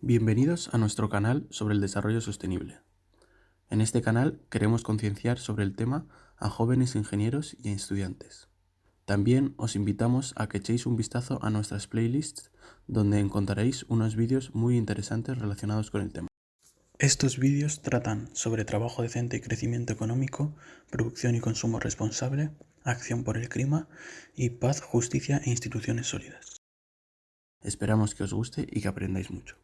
Bienvenidos a nuestro canal sobre el desarrollo sostenible. En este canal queremos concienciar sobre el tema a jóvenes ingenieros y estudiantes. También os invitamos a que echéis un vistazo a nuestras playlists donde encontraréis unos vídeos muy interesantes relacionados con el tema. Estos vídeos tratan sobre trabajo decente y crecimiento económico, producción y consumo responsable, acción por el clima y paz, justicia e instituciones sólidas. Esperamos que os guste y que aprendáis mucho.